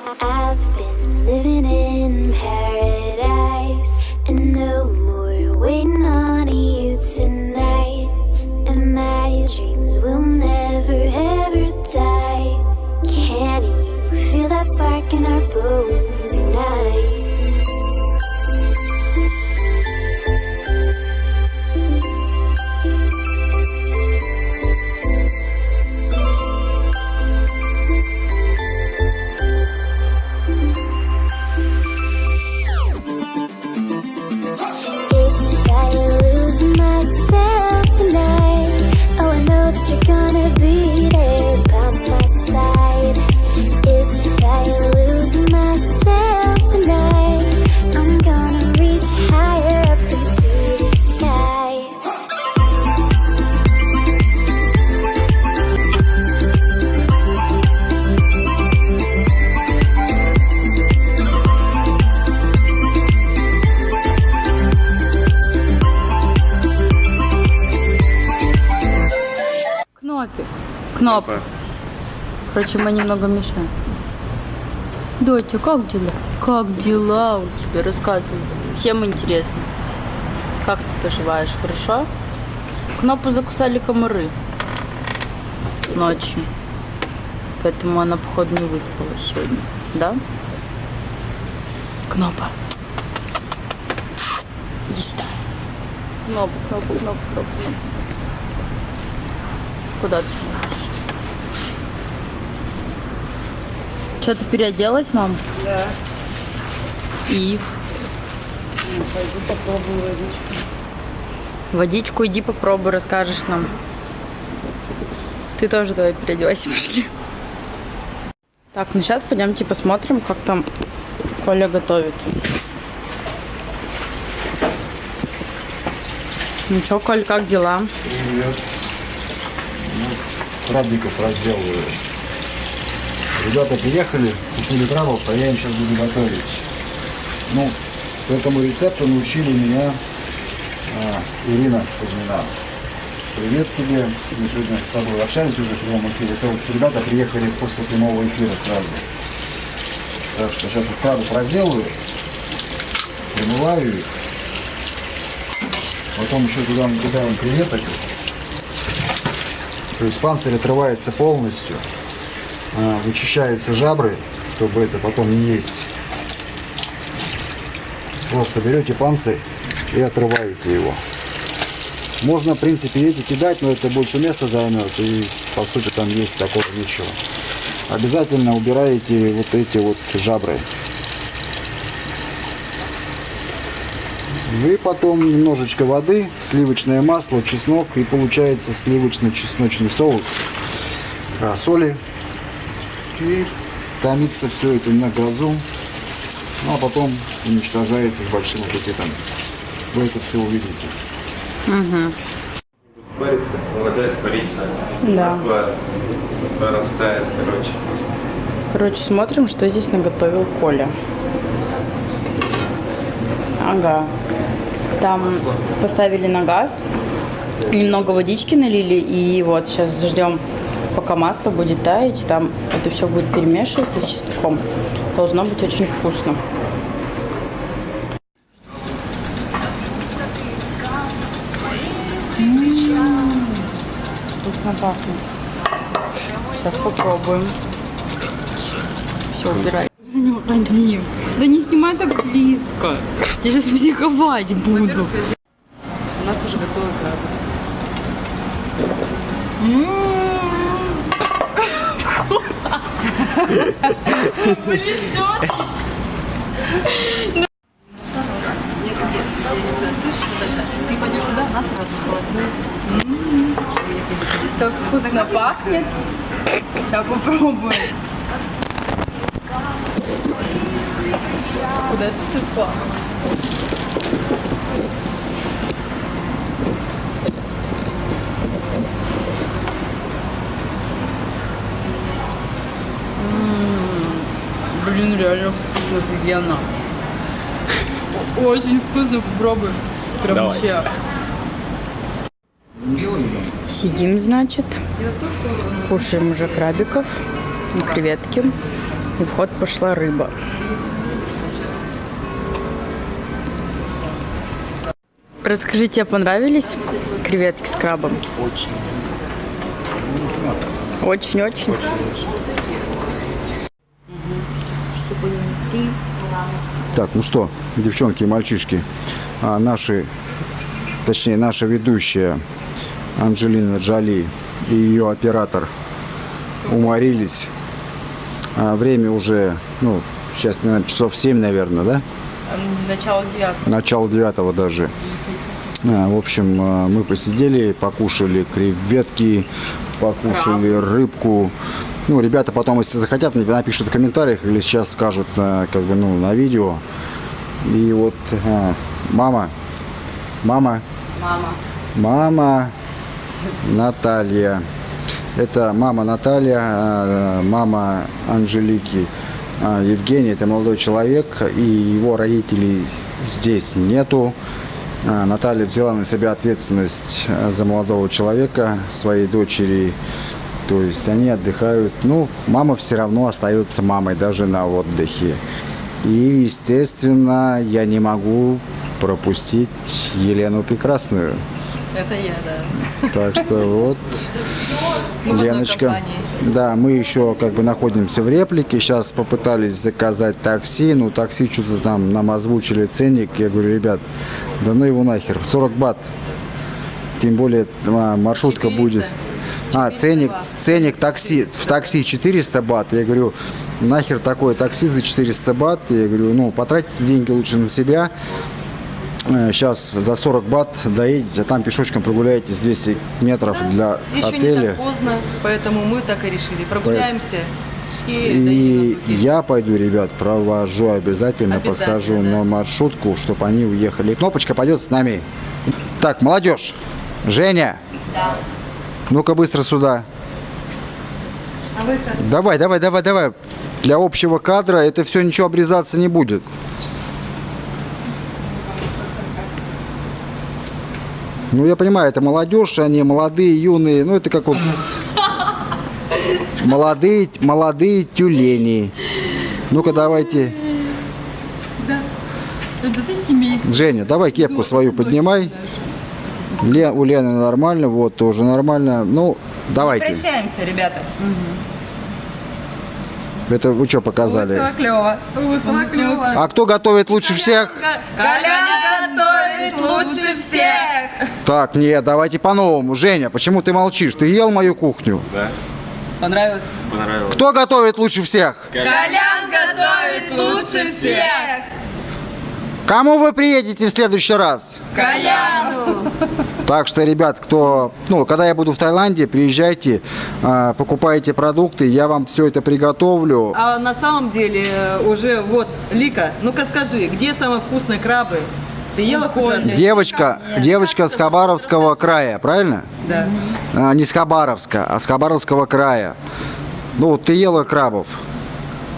I've been living Кноп. Короче, мы немного мешаем. Дотя, как дела? Как дела у тебя? Рассказывай. Всем интересно. Как ты поживаешь? Хорошо? Кнопу закусали комары ночью. Поэтому она, походу, не выспалась сегодня. Да? Кнопа. Иди сюда. Кнопа, кнопа, кнопа, кнопа, кнопа. Куда ты смотришь? Что, ты переоделась, мам? Да. И Ну, пойду попробую водичку. водичку иди попробуй, расскажешь нам. Ты тоже давай переодевайся, пошли. Так, ну сейчас пойдемте посмотрим, как там Коля готовит. Ну что, Коль, как дела? Привет. Ну, крабиков разделываю. Ребята приехали, купили крабов, а я им сейчас буду готовить. Ну, по этому рецепту научили меня а, Ирина Кузьмина. Привет тебе. Мы сегодня с тобой общались уже в прямом эфире. Это вот ребята приехали после прямого эфира сразу. Так что сейчас вот крабов разделаю, промываю их. Потом еще туда накидаем креветок. То есть панцирь отрывается полностью. А, Вычищаются жабры, чтобы это потом не есть. Просто берете панцирь и отрываете его. Можно, в принципе, эти кидать, но это больше места займет. И, по сути, там есть такого ничего. Обязательно убираете вот эти вот жабры. Вы потом немножечко воды, сливочное масло, чеснок и получается сливочно-чесночный соус, а, соли. И томится все это на газу, ну а потом уничтожается с большим аппетитом. Вы это все увидите. Парит, вода испарится. Да. Масло прорастает, короче. Короче, смотрим, что здесь наготовил Коля. Ага. Там поставили на газ, немного водички налили, и вот сейчас ждем, пока масло будет таять, там это все будет перемешиваться с чесноком. Должно быть очень вкусно. М, Вкусно пахнет. Сейчас попробуем. Все, убирай. За не уходи. Да не снимай так близко. Я сейчас психовать буду. У нас уже готовый краб. Нет, нет, я не знаю, слышишь, Наташа? Ты пойдешь туда, нас сразу сполосни. Чтобы я ходила. Так вкусно пахнет. Я попробую. Куда это все реально офигенно. Очень вкусно, попробуй. Прям вообще. Сидим, значит, кушаем уже крабиков и креветки. И в ход пошла рыба. Расскажи, тебе понравились креветки с крабом? Очень. Очень-очень. Так, ну что, девчонки и мальчишки, а, наши, точнее, наша ведущая Анджелина Джоли и ее оператор уморились. А, время уже, ну, сейчас, наверное, часов 7, наверное, да? Начало девятого. Начало девятого даже. А, В общем, а, мы посидели, покушали креветки, покушали рыбку. Ну, ребята потом, если захотят, напишут в комментариях или сейчас скажут, а, как бы, ну, на видео. И вот а, мама, мама, Мама. мама Наталья. Это мама Наталья, а, мама Анжелики. А, Евгений, это молодой человек, и его родителей здесь нету. А, Наталья взяла на себя ответственность за молодого человека, своей дочери. То есть они отдыхают. Ну, мама все равно остается мамой, даже на отдыхе. И, естественно, я не могу пропустить Елену Прекрасную. Это я, да. Так что вот, Мы одной Леночка. Да, мы еще как бы находимся в реплике. Сейчас попытались заказать такси. Ну, такси что-то там нам озвучили ценник. Я говорю, ребят, да ну его нахер. 40 бат. Тем более а, маршрутка 400. будет. А, ценник, ценник такси, в такси 400 бат. Я говорю, нахер такое такси за 400 бат. Я говорю, ну, потратьте деньги лучше на себя. Сейчас за 40 бат доедете, а там пешочком прогуляетесь 200 метров для Еще не отеля. так поздно, поэтому мы так и решили. Прогуляемся и, И я пойду, ребят, провожу обязательно, Обязательно, посажу да. на маршрутку, чтобы они уехали. И кнопочка пойдет с нами. Так, молодежь, Женя, ну-ка быстро сюда. А вы как? Давай, давай, давай, давай. Для общего кадра это все ничего обрезаться не будет. Ну, я понимаю, это молодежь, они молодые, юные. Ну, это как вот молодые, молодые тюлени. Ну-ка, давайте. Это ты семейство. Женя, давай кепку свою поднимай. Лен, у Лены нормально, вот тоже нормально. Ну, давайте. Прощаемся, ребята. Это вы что показали? клево. Высоко клево. А кто готовит лучше всех? Колян готовит лучше всех. Так, нет, давайте по-новому. Женя, почему ты молчишь? Ты ел мою кухню? Да, Понравилось? понравилось. Кто готовит лучше всех? Колян готовит лучше всех. Кому вы приедете в следующий раз? Коляну. Так что, ребят, кто, ну, когда я буду в Таиланде, приезжайте, а, покупайте продукты, я вам все это приготовлю. А на самом деле э, уже вот, Лика, ну-ка скажи, где самые вкусные крабы? Ты ела хоть раз? Девочка, девочка с Хабаровского края, правильно? Да. А, не с Хабаровска, а с Хабаровского края. Ну, вот ты ела крабов.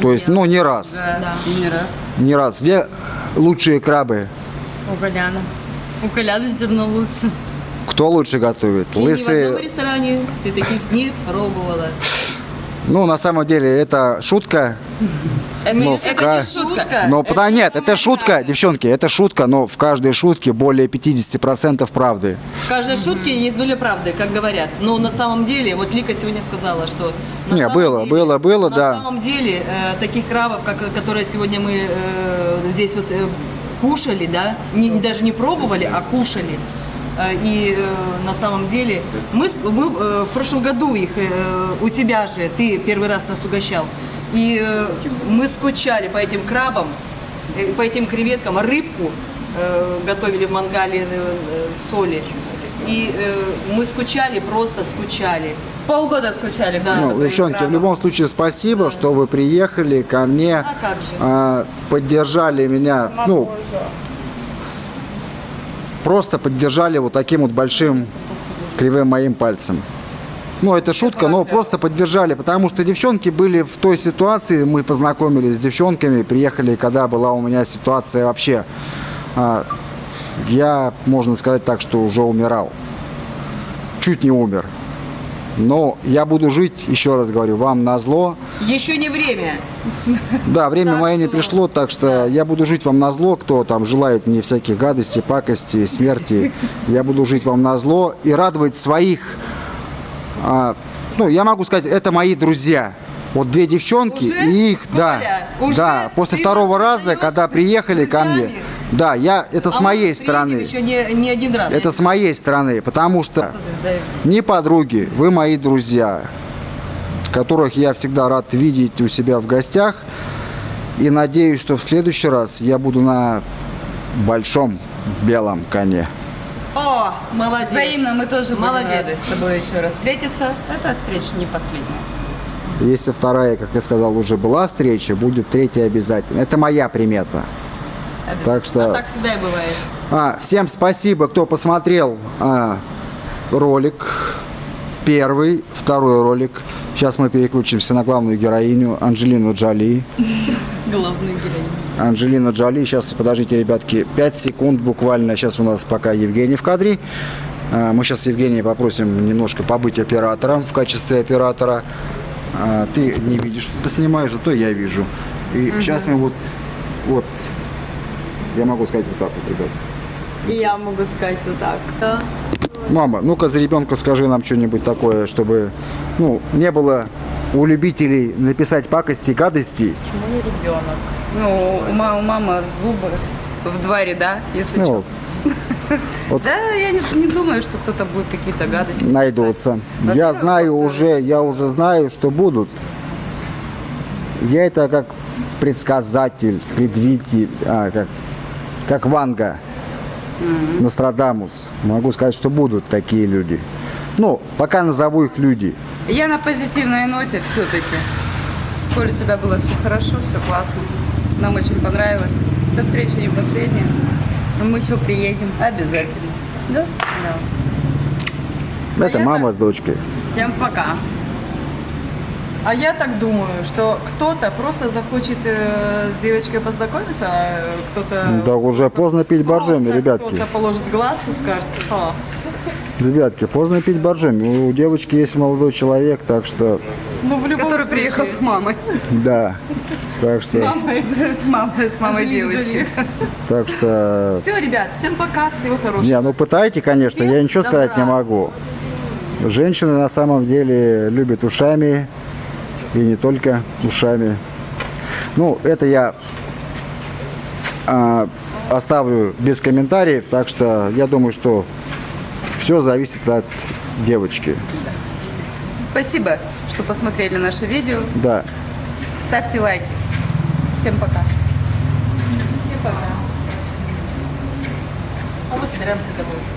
То есть, ну, не раз. Да. И не раз. Не раз. Где лучшие крабы? У Коляна. У Коляна все равно лучше. Кто лучше готовит? И ни в одном Лысые. ресторане ты таких не пробовала. Ну, на самом деле, это шутка. Это, Ну, это в ка- не шутка. Но потому нет, это шутка, девчонки, это шутка, но в каждой шутке более 50% правды. В каждой шутке есть доля правды, как говорят. Но на самом деле, вот Лика сегодня сказала, что... на Не, было, деле- было, было, на да. На самом деле, э, таких крабов, как, которые сегодня мы э, здесь вот э, кушали, да, не, даже не пробовали, а кушали. Э, И э, на самом деле мы, мы э, в прошлом году их э, у тебя же ты первый раз нас угощал, и э, мы скучали по этим крабам, э, по этим креветкам, рыбку э, готовили в мангале э, э, в соли. И э, мы скучали, просто скучали. Полгода скучали. Да. Ну, девчонки, в крабам. любом случае спасибо, что вы приехали ко мне, А как же? а, поддержали меня, ну, просто поддержали вот таким вот большим кривым моим пальцем. Ну, это шутка, но просто поддержали, потому что девчонки были в той ситуации, мы познакомились с девчонками, приехали, когда была у меня ситуация вообще, а, я, можно сказать так, что уже умирал. Чуть не умер. Но я буду жить, еще раз говорю, вам на зло. Еще не время. Да, время Так мое не пришло, так что я буду жить вам на зло, кто там желает мне всяких гадостей, пакости, смерти. Я буду жить вам на зло и радовать своих, а, ну, я могу сказать, это мои друзья. Вот две девчонки Уже? и их, да, Коля, уже? да, после второго раза, когда приехали ко мне, друзьями? Да, я, это с А мы моей стороны, Еще не, не один раз. это с моей стороны, потому что не подруги, вы мои друзья, которых я всегда рад видеть у себя в гостях. И надеюсь, что в следующий раз я буду на большом белом коне. О, молодец. Взаимно мы тоже будем Молодец. рады с тобой еще раз встретиться. Эта встреча не последняя. Если вторая, как я сказал, уже была встреча, будет третья обязательно. Это моя примета. Так что... Так всегда и бывает. А, всем спасибо, кто посмотрел а, ролик. Первый, второй ролик. Сейчас мы переключимся на главную героиню Анджелину Джоли. Главный героинь. Анджелина Джоли. Сейчас, подождите, ребятки, 5 секунд буквально. Сейчас у нас пока Евгений в кадре. А, Мы сейчас Евгения попросим немножко побыть оператором в качестве оператора. А, Ты не видишь, что ты снимаешь, зато я вижу. И сейчас мы вот, вот, я могу сказать вот так вот, ребят. И я могу сказать вот так. Да. Мама, ну-ка за ребенка скажи нам что-нибудь такое, чтобы ну, не было у любителей написать пакости, гадости. Почему не ребенок? Ну, у, ма- у мамы зубы в два ряда, если Ну, что. вот Да, я не, не думаю, что кто-то будет какие-то гадости писать. найдутся. Я знаю уже, я уже знаю, что будут. Я это как предсказатель, предвидитель, а, как, как Ванга, Нострадамус. Могу сказать, что будут такие люди. Ну, пока назову их люди. Я на позитивной ноте все-таки. Коль у тебя было все хорошо, все классно. Нам очень понравилось. До встречи не последняя. Но мы еще приедем. Обязательно. Да? Да. Это я мама с дочкой. Всем пока. А я так думаю, что кто-то просто захочет э, с девочкой познакомиться, а кто-то... Да уже поздно пить боржоми, ребятки. Кто-то положит глаз и скажет, «А, Ребятки, поздно пить боржоми. У девочки есть молодой человек, так что, ну в любом Который случае, приехал с мамой. да. Так что, С мамой, с мамой Анджелина девочки. Джоли. так что, Все, ребят, всем пока, всего хорошего. не, ну пытайте, конечно, я ничего сказать не добра. могу. Женщины на самом деле любят ушами и не только ушами. Ну, это я а, оставлю без комментариев, так что я думаю, что все зависит от девочки. Спасибо, что посмотрели наше видео. Да. Ставьте лайки. Всем пока. Всем пока. А мы собираемся домой.